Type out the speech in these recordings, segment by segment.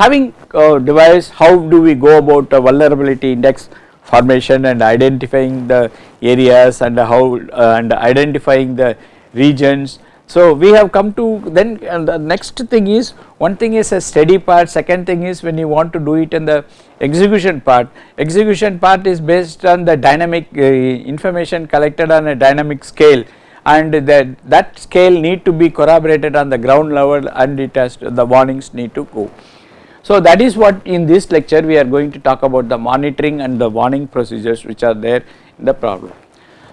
having uh, devised how do we go about uh, vulnerability index formation and identifying the areas and how uh, and identifying the regions. So we have come to then and the next thing is one thing is a steady part second thing is when you want to do it in the execution part execution part is based on the dynamic uh, information collected on a dynamic scale and that that scale need to be corroborated on the ground level and it has to, the warnings need to go. So that is what in this lecture we are going to talk about the monitoring and the warning procedures which are there in the problem.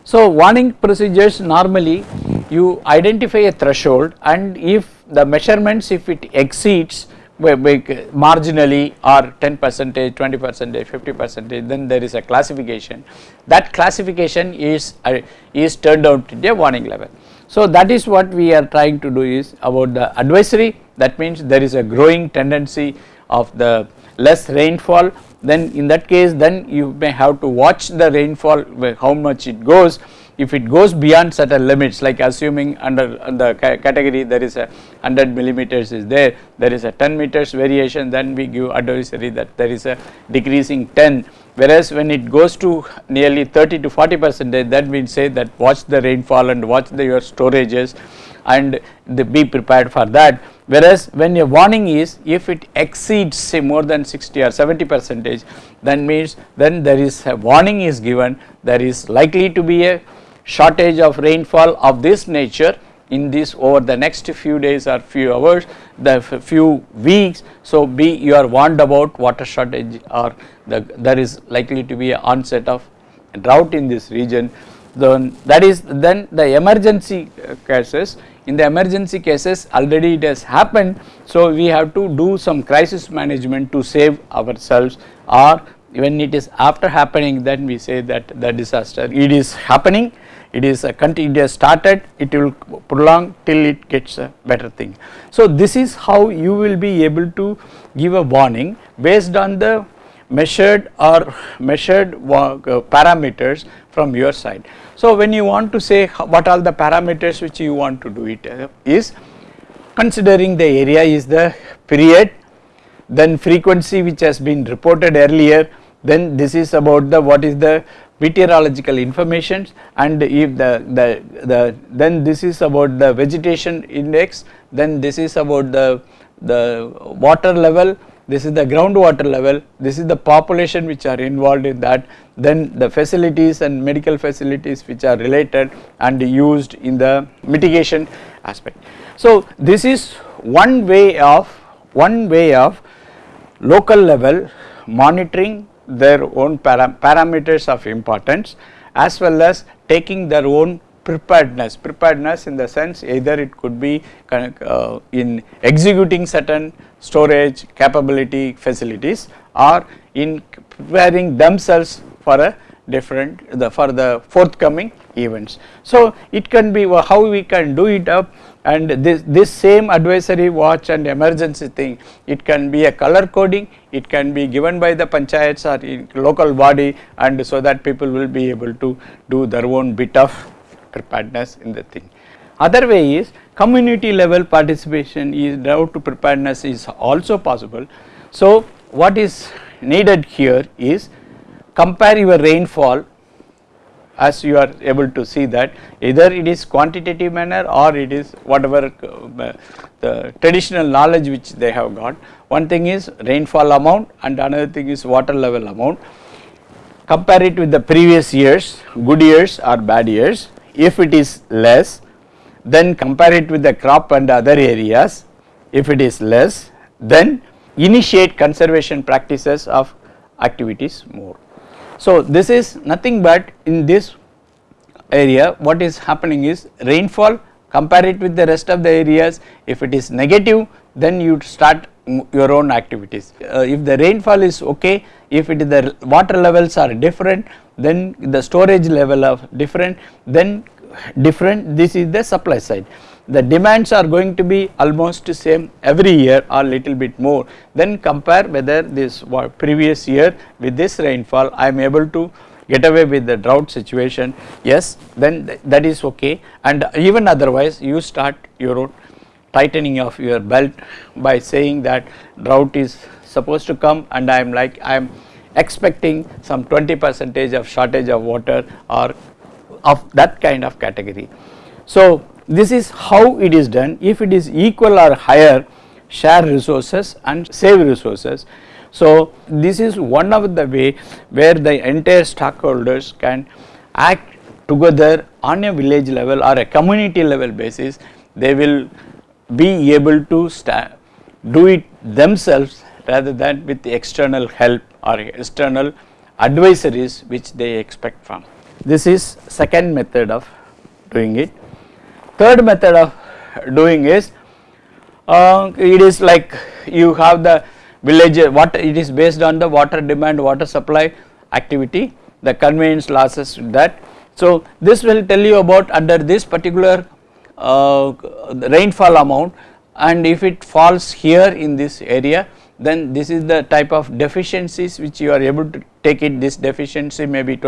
So warning procedures normally you identify a threshold and if the measurements if it exceeds marginally or 10 percentage, 20 percentage, 50 percentage then there is a classification that classification is uh, is turned out to be a warning level. So that is what we are trying to do is about the advisory that means there is a growing tendency of the less rainfall then in that case then you may have to watch the rainfall how much it goes. If it goes beyond certain limits like assuming under the category there is a 100 millimeters is there there is a 10 meters variation then we give advisory that there is a decreasing 10 whereas when it goes to nearly 30 to 40 percentage then we say that watch the rainfall and watch the, your storages and be prepared for that whereas when a warning is if it exceeds say more than 60 or 70 percentage then means then there is a warning is given. There is likely to be a shortage of rainfall of this nature in this over the next few days or few hours the few weeks. So be you are warned about water shortage or the there is likely to be an onset of drought in this region. Then that is then the emergency uh, cases in the emergency cases already it has happened so we have to do some crisis management to save ourselves or when it is after happening then we say that the disaster it is happening it is a continuous started it will prolong till it gets a better thing. So this is how you will be able to give a warning based on the measured or measured parameters from your side. So when you want to say what are the parameters which you want to do it uh, is considering the area is the period then frequency which has been reported earlier then this is about the what is the meteorological information and if the, the, the then this is about the vegetation index then this is about the, the water level this is the groundwater level this is the population which are involved in that then the facilities and medical facilities which are related and used in the mitigation aspect. So this is one way of one way of local level monitoring their own param parameters of importance as well as taking their own preparedness, preparedness in the sense either it could be uh, in executing certain storage capability facilities or in preparing themselves for a different the for the forthcoming events. So it can be how we can do it up and this, this same advisory watch and emergency thing it can be a color coding it can be given by the panchayats or local body and so that people will be able to do their own bit of preparedness in the thing. Other way is community level participation is drought to preparedness is also possible. So what is needed here is compare your rainfall as you are able to see that either it is quantitative manner or it is whatever uh, the traditional knowledge which they have got. One thing is rainfall amount and another thing is water level amount. Compare it with the previous years, good years or bad years. If it is less, then compare it with the crop and other areas. If it is less, then initiate conservation practices of activities more. So this is nothing but in this area what is happening is rainfall compare it with the rest of the areas if it is negative then you start your own activities. Uh, if the rainfall is okay if it is the water levels are different then the storage level of different then different this is the supply side. The demands are going to be almost same every year or little bit more. Then compare whether this previous year with this rainfall I am able to get away with the drought situation. Yes then th that is okay. And even otherwise you start your own tightening of your belt by saying that drought is supposed to come and I am like I am expecting some 20 percentage of shortage of water or of that kind of category. So, this is how it is done if it is equal or higher share resources and save resources. So, this is one of the way where the entire stockholders can act together on a village level or a community level basis they will be able to do it themselves rather than with the external help or external advisories which they expect from. This is second method of doing it. Third method of doing is uh, it is like you have the village what it is based on the water demand water supply activity the conveyance losses that. So, this will tell you about under this particular uh, rainfall amount and if it falls here in this area then this is the type of deficiencies which you are able to take it. This deficiency may be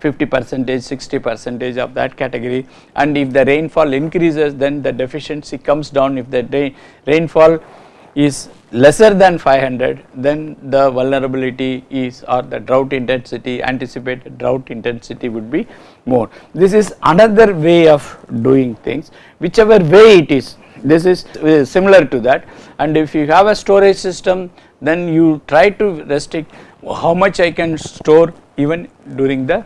50 percentage 60 percentage of that category. And if the rainfall increases then the deficiency comes down. If the rain, rainfall is lesser than 500 then the vulnerability is or the drought intensity anticipated drought intensity would be more. This is another way of doing things. Whichever way it is this is uh, similar to that and if you have a storage system then you try to restrict how much I can store even during the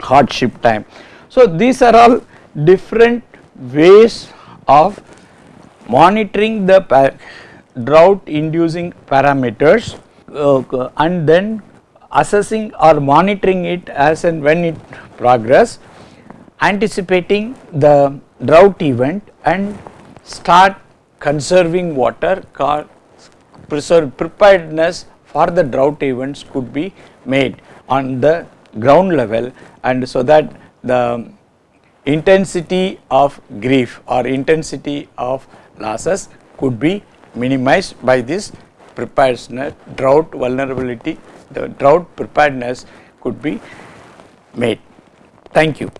hardship time. So, these are all different ways of monitoring the drought inducing parameters uh, and then assessing or monitoring it as and when it progress anticipating the drought event and start conserving water preparedness for the drought events could be made on the ground level and so that the intensity of grief or intensity of losses could be minimized by this preparedness drought vulnerability the drought preparedness could be made. Thank you.